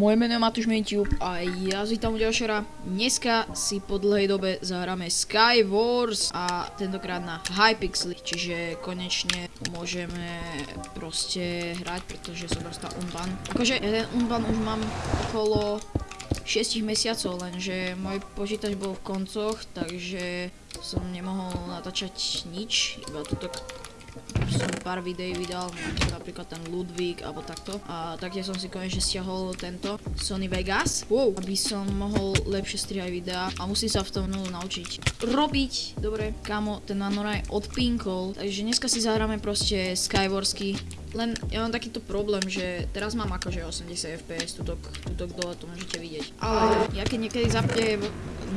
Moje meno je Matúš Mentube a ja z vítam u ďalšera. Dneska si po dlhej dobe zahráme Skywars a tentokrát na Hypixel, čiže konečne môžeme proste hrať, pretože som dostal unban. Akože ja ten unban už mám okolo 6 mesiacov, lenže môj počítač bol v koncoch, takže som nemohol natáčať nič, iba tuto som pár videí vydal, napríklad ten Ludwig alebo takto. A taktiež som si konečne stiahol tento Sony Vegas, wow, aby som mohol lepšie strihať videá a musím sa v tom naučiť robiť. Dobre, kamo, ten Nanoraj odpinkol, takže dneska si zahráme proste Skywarsky. Len ja mám takýto problém, že teraz mám akože 80 fps, tutok, tutok dole to môžete vidieť. Ale ja keď niekedy zapne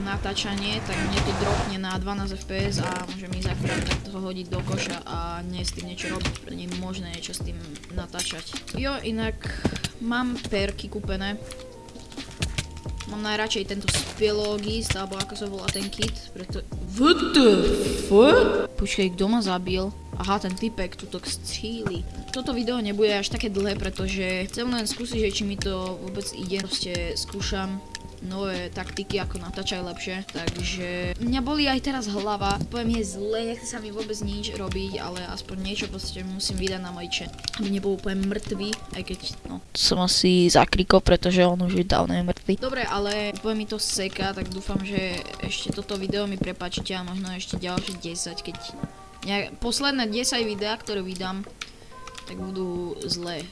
natáčanie, tak mne to dropne na 12 fps a môžem ísť akurát takto hodiť do koša a nie s tým niečo robiť, nie je možné niečo s tým natáčať. Jo, inak mám perky kúpené. Mám najradšej tento spilogist, alebo ako sa volá ten kit, preto... What the fuck? Počkej, kto ma zabil? Aha, ten typek tuto stříli. Toto video nebude až také dlhé, pretože chcem len skúsiť, že či mi to vôbec ide. Proste skúšam nové taktiky, ako natáčať lepšie. Takže mňa boli aj teraz hlava. Poviem je zle, nechce sa mi vôbec nič robiť, ale aspoň niečo proste musím vydať na chat. Aby nebol úplne mŕtvý, aj keď no, som asi zakrikol, pretože on už je dávno je mŕtvý. Dobre, ale úplne mi to seka, tak dúfam, že ešte toto video mi prepačíte a možno ešte ďalšie 10, keď nejak, posledné 10 videá, ktoré vydám, tak budú zlé.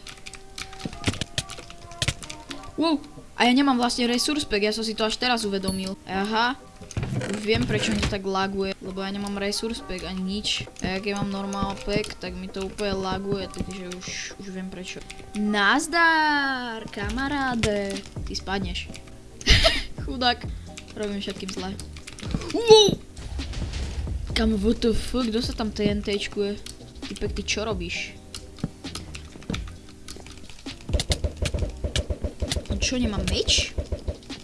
Wow, a ja nemám vlastne resource pack, ja som si to až teraz uvedomil. Aha, už viem prečo mi to tak laguje, lebo ja nemám resource pack ani nič. A keď mám normal pack, tak mi to úplne laguje, takže už, už viem prečo. Nazdar, kamaráde. Ty spadneš. Chudák. Robím všetkým zle. Wow! Kam, fuck, kto sa tam TNTčkuje? Typek, ty čo robíš? On čo, nemá meč?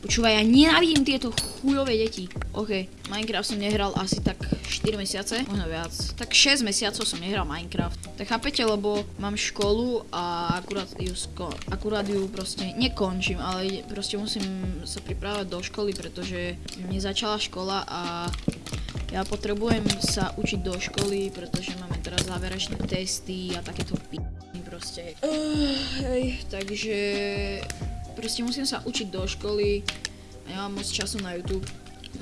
Počúvaj, ja nenávidím tieto chujové deti. OK, Minecraft som nehral asi tak 4 mesiace, možno viac. Tak 6 mesiacov som nehral Minecraft. Tak chápete, lebo mám školu a akurát ju, akurát ju proste nekončím, ale proste musím sa pripravať do školy, pretože mne začala škola a ja potrebujem sa učiť do školy, pretože máme teraz záverečné testy a takéto p***y proste. Uh, hej, takže proste musím sa učiť do školy a nemám moc času na YouTube.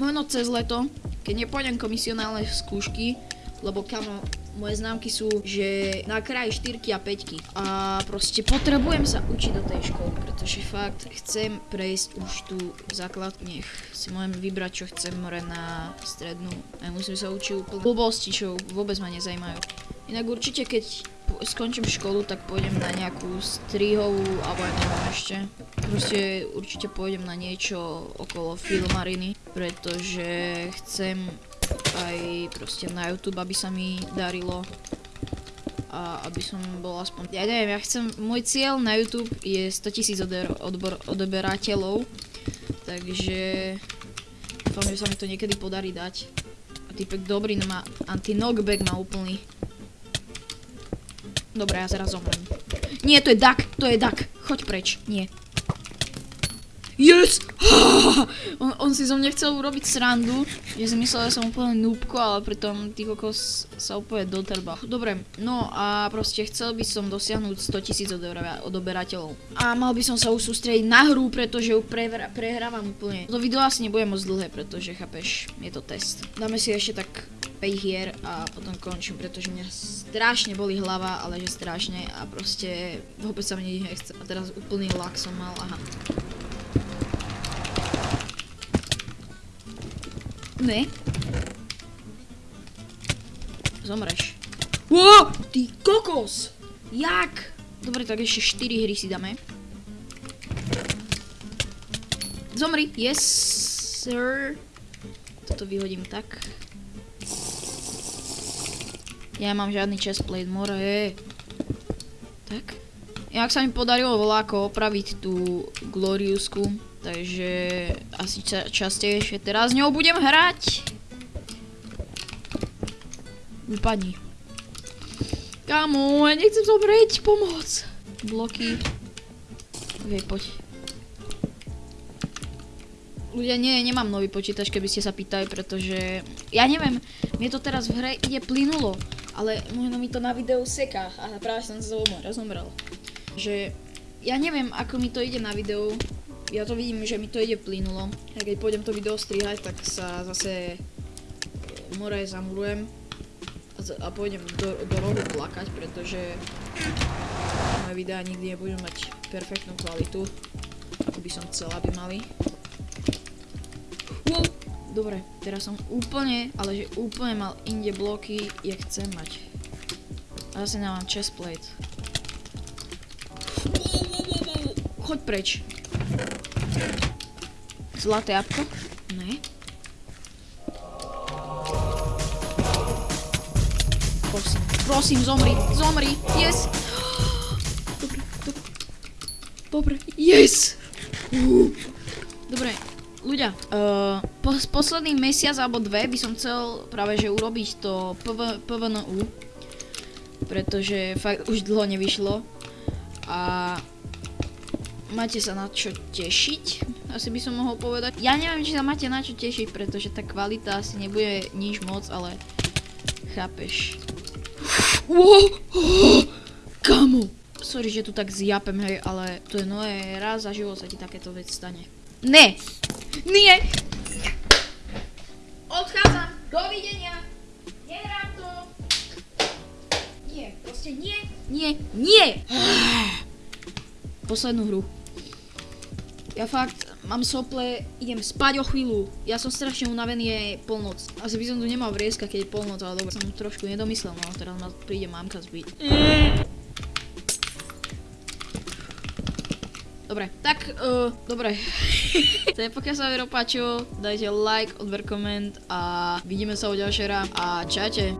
Možno cez leto, keď nepôjdem komisionálne skúšky, lebo kamo, moje známky sú, že na kraji 4 a 5 a proste potrebujem sa učiť do tej školy, pretože fakt chcem prejsť už tú základ, nech si môžem vybrať, čo chcem more na strednú. A musím sa učiť úplne blbosti, čo vôbec ma nezajímajú. Inak určite, keď skončím školu, tak pôjdem na nejakú strihovú, alebo aj neviem ešte. Proste určite pôjdem na niečo okolo filmariny, pretože chcem aj proste na YouTube, aby sa mi darilo a aby som bol aspoň, ja neviem, ja chcem, môj cieľ na YouTube je 100 tisíc odeberateľov, takže dúfam, že sa mi to niekedy podarí dať. A typek dobrý, má anti-knockback má úplný. Dobre, ja teraz zomrem. Nie, to je duck, to je duck. Choď preč, nie. Yes! on, on si zo mňa chcel urobiť srandu, že si myslel, že som úplne núbko, ale pritom tých kokos sa úplne dotrba. Dobre, no a proste chcel by som dosiahnuť 100 tisíc odoberateľov. A mal by som sa už sústrediť na hru, pretože ju prehrávam úplne. To video asi nebude moc dlhé, pretože chápeš, je to test. Dáme si ešte tak 5 hier a potom končím, pretože mňa strašne boli hlava, ale že strašne a proste vôbec sa mi nechce. A teraz úplný lak som mal, aha. Ne. Zomreš. Wow, ty kokos! Jak? Dobre, tak ešte 4 hry si dáme. Zomri, yes, sir. Toto vyhodím tak. Ja mám žiadny chestplate, more. Tak. Jak sa mi podarilo voláko opraviť tú Gloriusku, Takže asi ča častejšie teraz s ňou budem hrať. Vypadni. Kámo, ja nechcem zomrieť, pomoc. Bloky. Ok, poď. Ľudia, nie, nemám nový počítač, keby ste sa pýtali, pretože ja neviem, mne to teraz v hre ide plynulo, ale možno mi to na videu seká a práve som sa zomrel. Že ja neviem, ako mi to ide na videu, ja to vidím, že mi to ide plynulo. A keď pôjdem to video strihať, tak sa zase e, more zamurujem a, a pôjdem do, do rohu plakať, pretože moje videá nikdy nebudú mať perfektnú kvalitu, ako by som chcela, aby mali. Dobre, teraz som úplne, ale že úplne mal inde bloky, jak chcem mať. A zase nemám chestplate. Choď preč. Zlaté jabko? Ne. Prosím, prosím, zomri, zomri, yes! Dobre, dobre. Dobre, yes! Uh. Dobre, ľudia, uh, po, posledný mesiac alebo dve by som chcel práve že urobiť to PV, PVNU, pretože fakt už dlho nevyšlo a máte sa na čo tešiť, asi by som mohol povedať. Ja neviem, či sa máte na čo tešiť, pretože tá kvalita asi nebude nič moc, ale chápeš. Wow, oh! Sorry, že tu tak zjapem, hej, ale to je nové, raz za život sa ti takéto vec stane. Ne! Nie! Odchádzam! Dovidenia! Nehrám to! Nie, proste nie, nie, nie! Poslednú hru. Ja fakt mám sople, idem spať o chvíľu. Ja som strašne unavený, je polnoc. Asi by som tu nemal vrieska, keď je polnoc, ale dobre, som trošku nedomyslel, no teraz ma príde mamka zbiť. Dobre, tak, uh, dobre. tak pokiaľ sa vám páčilo, dajte like, odber, koment a vidíme sa u ďalšej a čaute.